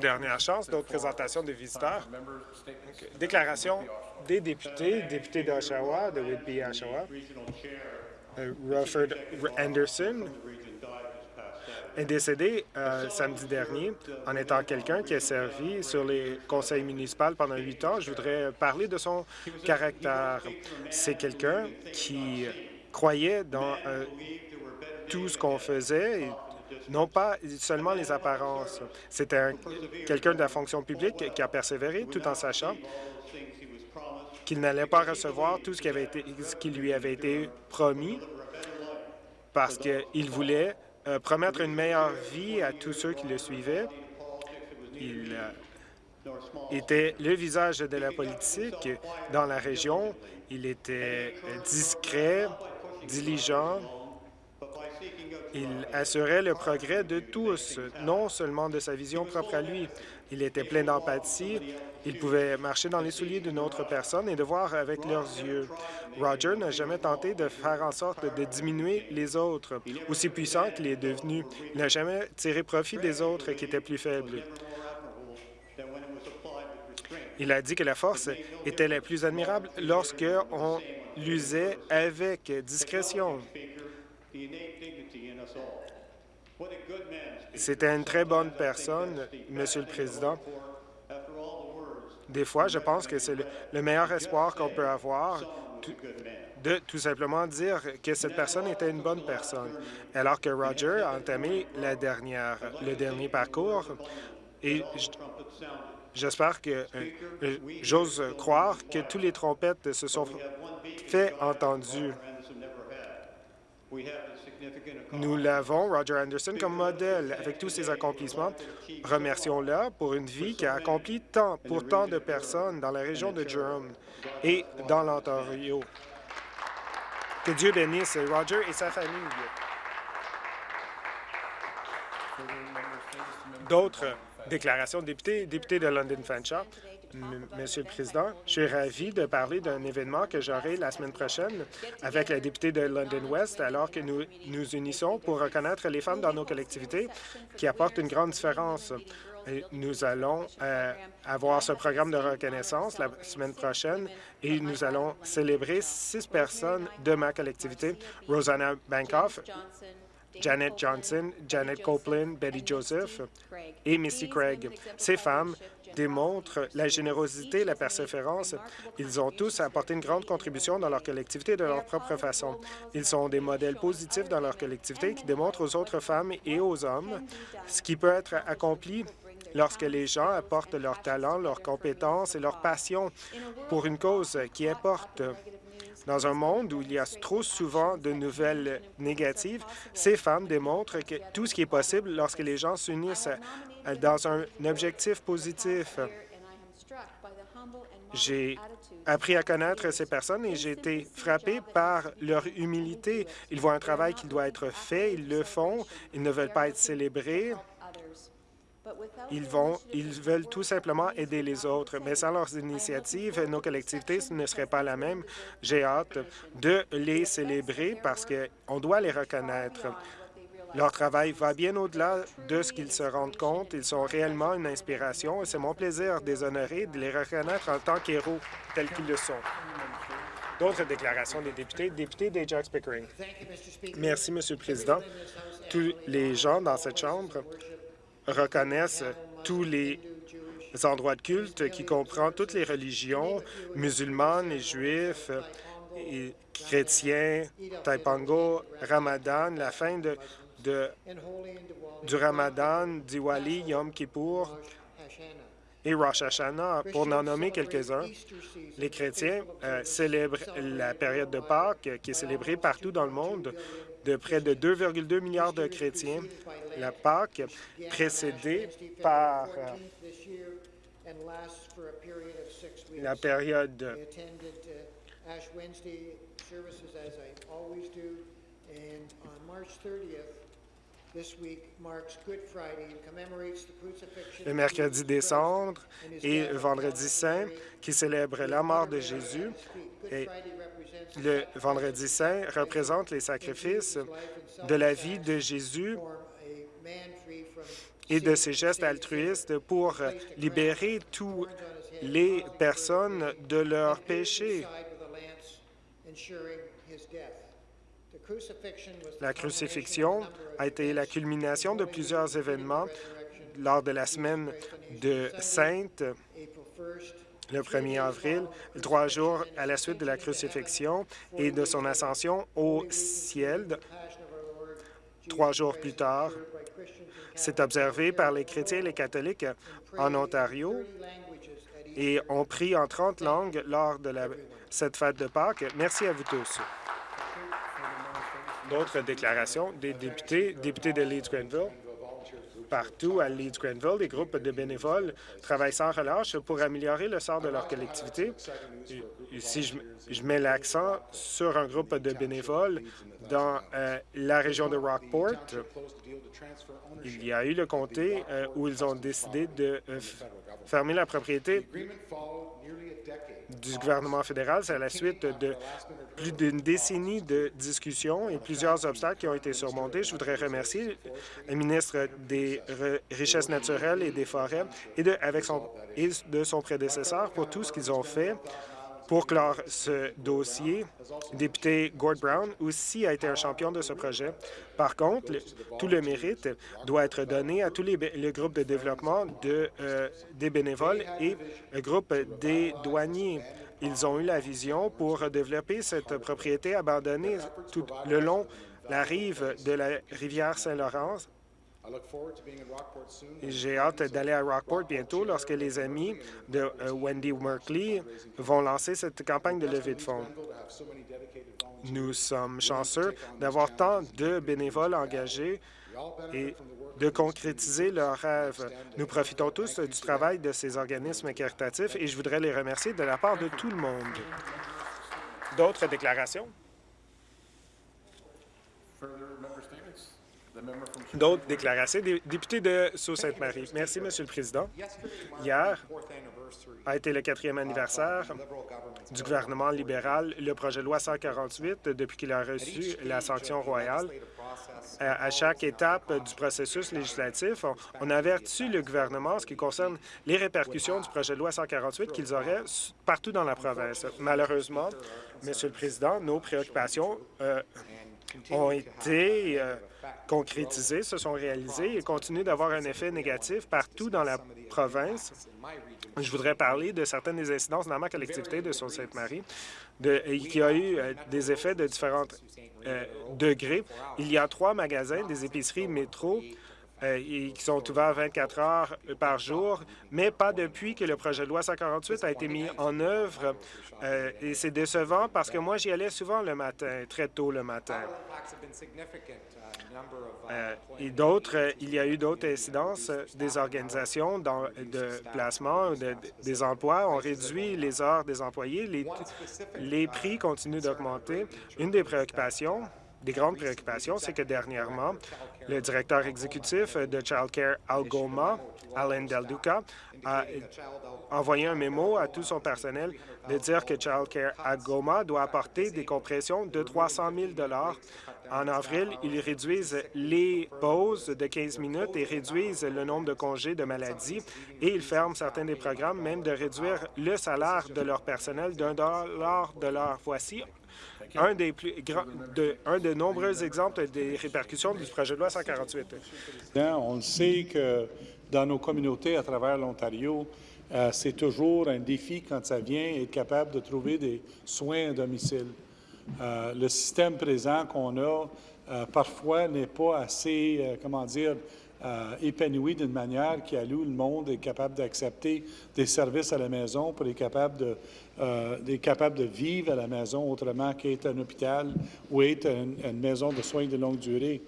Dernière chance, d'autres présentations des visiteurs. Déclaration des députés, député d'Oshawa, de Whitby, Oshawa. Euh, Rutherford Anderson est décédé euh, samedi dernier en étant quelqu'un qui a servi sur les conseils municipaux pendant huit ans. Je voudrais parler de son caractère. C'est quelqu'un qui croyait dans euh, tout ce qu'on faisait, non pas seulement les apparences. C'était quelqu'un de la fonction publique qui a persévéré tout en sachant qu'il n'allait pas recevoir tout ce qui, lui avait été promis parce qu'il voulait euh, promettre une meilleure vie à tous ceux qui le suivaient. Il euh, était le visage de la politique dans la région. Il était discret, diligent. Il assurait le progrès de tous, non seulement de sa vision propre à lui. Il était plein d'empathie. Il pouvait marcher dans les souliers d'une autre personne et de voir avec leurs yeux. Roger n'a jamais tenté de faire en sorte de diminuer les autres. Aussi puissant qu'il est devenu, il n'a jamais tiré profit des autres qui étaient plus faibles. Il a dit que la force était la plus admirable lorsque on l'usait avec discrétion. C'était une très bonne personne, Monsieur le Président. Des fois, je pense que c'est le, meilleur espoir qu'on peut avoir de tout simplement dire que cette personne était une bonne personne, alors que Roger a entamé la dernière, le dernier parcours. Et j'espère que euh, j'ose croire que tous les trompettes se sont fait entendues. Nous l'avons, Roger Anderson, comme modèle avec tous ses accomplissements. Remercions-le pour une vie qui a accompli tant pour tant de personnes dans la région de Durham et dans l'Ontario. Que Dieu bénisse Roger et sa famille. D'autres déclarations de députés, député de London Fanshawe. Monsieur le Président, je suis ravi de parler d'un événement que j'aurai la semaine prochaine avec la députée de London West, alors que nous nous unissons pour reconnaître les femmes dans nos collectivités qui apportent une grande différence. nous allons euh, avoir ce programme de reconnaissance la semaine prochaine et nous allons célébrer six personnes de ma collectivité, Rosanna Bankoff, Janet Johnson, Janet Copeland, Betty Joseph et Missy Craig. Ces femmes démontrent la générosité la persévérance. Ils ont tous apporté une grande contribution dans leur collectivité de leur propre façon. Ils sont des modèles positifs dans leur collectivité qui démontrent aux autres femmes et aux hommes ce qui peut être accompli lorsque les gens apportent leur talent, leurs compétences et leur passion pour une cause qui importe. Dans un monde où il y a trop souvent de nouvelles négatives, ces femmes démontrent que tout ce qui est possible lorsque les gens s'unissent dans un objectif positif. J'ai appris à connaître ces personnes et j'ai été frappé par leur humilité. Ils voient un travail qui doit être fait, ils le font, ils ne veulent pas être célébrés. Ils, vont, ils veulent tout simplement aider les autres, mais sans leurs initiatives, nos collectivités ne seraient pas la même. J'ai hâte de les célébrer parce qu'on doit les reconnaître. Leur travail va bien au-delà de ce qu'ils se rendent compte. Ils sont réellement une inspiration et c'est mon plaisir de les honorer, de les reconnaître en tant qu'héros tels qu'ils le sont. D'autres déclarations des députés. Député d'Ajax Pickering. Merci, Monsieur le Président. Tous les gens dans cette Chambre reconnaissent tous les endroits de culte qui comprennent toutes les religions, musulmanes et juifs, chrétiens, Taipango, Ramadan, la fin de du Ramadan, Diwali, Yom Kippur et Rosh Hashanah, pour n'en nommer quelques-uns. Les chrétiens euh, célèbrent la période de Pâques, qui est célébrée partout dans le monde, de près de 2,2 milliards de chrétiens. La Pâques, précédée par euh, la période le mercredi des cendres et le vendredi saint qui célèbre la mort de Jésus. Et le vendredi saint représente les sacrifices de la vie de Jésus et de ses gestes altruistes pour libérer toutes les personnes de leurs péchés. La crucifixion a été la culmination de plusieurs événements lors de la semaine de Sainte, le 1er avril, trois jours à la suite de la crucifixion et de son ascension au ciel. Trois jours plus tard, c'est observé par les chrétiens et les catholiques en Ontario et on prie en 30 langues lors de cette fête de Pâques. Merci à vous tous. D'autres déclarations des députés, députés de Leeds-Grenville. Partout à Leeds-Grenville, les groupes de bénévoles travaillent sans relâche pour améliorer le sort de leur collectivité. Ici, je, je mets l'accent sur un groupe de bénévoles dans euh, la région de Rockport. Il y a eu le comté euh, où ils ont décidé de euh, fermer la propriété du gouvernement fédéral. C'est à la suite de plus d'une décennie de discussions et plusieurs obstacles qui ont été surmontés. Je voudrais remercier le ministre des Richesses naturelles et des Forêts et de, avec son, et de son prédécesseur pour tout ce qu'ils ont fait pour clore ce dossier. Député Gord Brown aussi a été un champion de ce projet. Par contre, tout le mérite doit être donné à tous les, groupes de développement de, euh, des bénévoles et le groupe des douaniers. Ils ont eu la vision pour développer cette propriété abandonnée tout le long la rive de la rivière Saint-Laurent j'ai hâte d'aller à Rockport bientôt lorsque les amis de euh, Wendy Merkley vont lancer cette campagne de levée de fonds. Nous sommes chanceux d'avoir tant de bénévoles engagés et de concrétiser leurs rêves. Nous profitons tous du travail de ces organismes caritatifs et je voudrais les remercier de la part de tout le monde. D'autres déclarations? D'autres déclarations. Député de Sault-Sainte-Marie. Merci, Monsieur le Président. Hier a été le quatrième anniversaire du gouvernement libéral, le projet de loi 148, depuis qu'il a reçu la sanction royale. À chaque étape du processus législatif, on avertit le gouvernement en ce qui concerne les répercussions du projet de loi 148 qu'ils auraient partout dans la province. Malheureusement, Monsieur le Président, nos préoccupations euh, ont été euh, concrétisés, se sont réalisés et continuent d'avoir un effet négatif partout dans la province. Je voudrais parler de certaines des incidences dans ma collectivité de Sault-Sainte-Marie qui a eu euh, des effets de différents euh, degrés. Il y a trois magasins, des épiceries métro, euh, qui sont ouverts 24 heures par jour, mais pas depuis que le projet de loi 148 a été mis en œuvre. et c'est décevant parce que moi, j'y allais souvent le matin, très tôt le matin. Euh, et d'autres, euh, il y a eu d'autres incidences. Des organisations de placement, des emplois ont réduit les heures des employés. Les prix continuent d'augmenter. Une des préoccupations, des grandes préoccupations, c'est que dernièrement, le directeur exécutif de Child Care Algoma, Alan Del Duca, a envoyé un mémo à tout son personnel de dire que Child Care Algoma doit apporter des compressions de 300 000 en avril, ils réduisent les pauses de 15 minutes et réduisent le nombre de congés de maladie et ils ferment certains des programmes, même de réduire le salaire de leur personnel d'un dollar de l'heure. Voici un des plus de, un de nombreux exemples des répercussions du projet de loi 148. On sait que dans nos communautés à travers l'Ontario, euh, c'est toujours un défi quand ça vient être capable de trouver des soins à domicile. Euh, le système présent qu'on a euh, parfois n'est pas assez, euh, comment dire, épanoui d'une manière qui alloue le monde est capable d'accepter des services à la maison pour être capable de, capable de vivre à la maison autrement qu'être un hôpital ou être une, maison de soins de longue durée.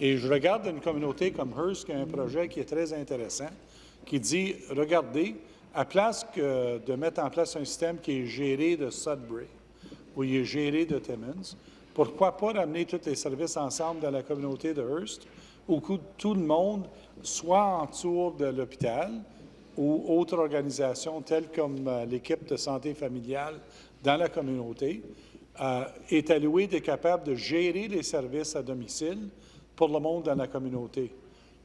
Et je regarde une communauté comme Hearst qui a un projet qui est très intéressant, qui dit, regardez, à place de mettre en place un système qui est géré de Sudbury, où il est géré de Timmins. Pourquoi pas ramener tous les services ensemble dans la communauté de Hearst, où tout le monde, soit autour de l'hôpital ou autre organisation telle comme euh, l'équipe de santé familiale dans la communauté, euh, est alloué d'être capable de gérer les services à domicile pour le monde dans la communauté.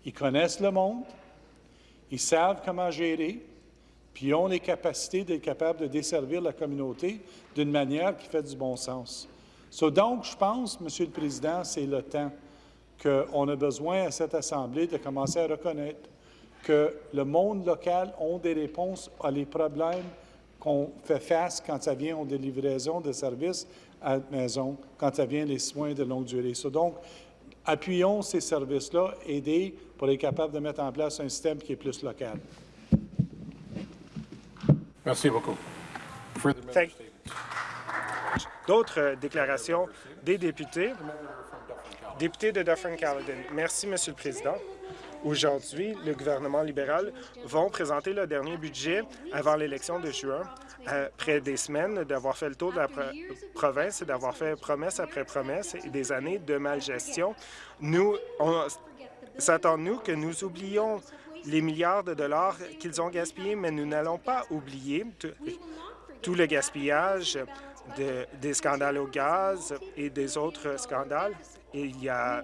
Ils connaissent le monde, ils savent comment gérer, puis ont les capacités d'être capables de desservir la communauté d'une manière qui fait du bon sens. So, donc, je pense, Monsieur le Président, c'est le temps qu'on a besoin à cette Assemblée de commencer à reconnaître que le monde local a des réponses à les problèmes qu'on fait face quand ça vient aux livraisons de services à la maison, quand ça vient les soins de longue durée. So, donc, appuyons ces services-là, aidez pour être capable de mettre en place un système qui est plus local. Merci beaucoup. D'autres euh, déclarations des députés. Député de Dufferin-Caledon. Merci, Monsieur le Président. Aujourd'hui, le gouvernement libéral va présenter le dernier budget avant l'élection de juin, après des semaines d'avoir fait le tour de la pro- province et d'avoir fait promesse après promesse et des années de malgestion. Nous, on s'attend-nous que nous oublions les milliards de dollars qu'ils ont gaspillés, mais nous n'allons pas oublier tout- le gaspillage de- des scandales au gaz et des autres scandales. Il y a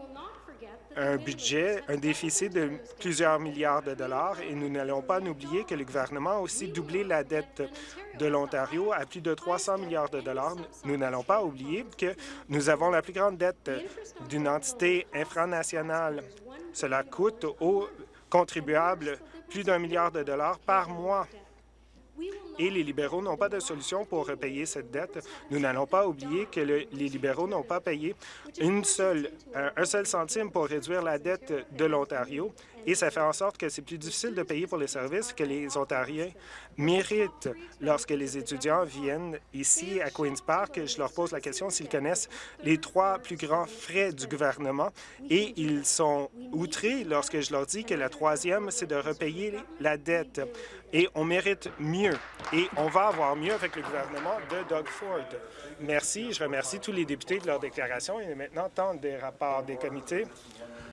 un budget, un déficit de plusieurs milliards de dollars et nous n'allons pas oublier que le gouvernement a aussi doublé la dette de l'Ontario à plus de 300 milliards de dollars. Nous n'allons pas oublier que nous avons la plus grande dette d'une entité infranationale. Cela coûte aux contribuables plus d'un milliard de dollars par mois et les libéraux n'ont pas de solution pour repayer cette dette. Nous n'allons pas oublier que le- les libéraux n'ont pas payé un, un seul centime pour réduire la dette de l'Ontario et ça fait en sorte que c'est plus difficile de payer pour les services que les Ontariens méritent. Lorsque les étudiants viennent ici à Queen's Park, je leur pose la question s'ils connaissent les trois plus grands frais du gouvernement et ils sont outrés lorsque je leur dis que la troisième, c'est de repayer la dette. Et on mérite mieux. Et on va avoir mieux avec le gouvernement de Doug Ford. Merci. Je remercie tous les députés de leur déclaration. Il est maintenant temps des rapports des comités.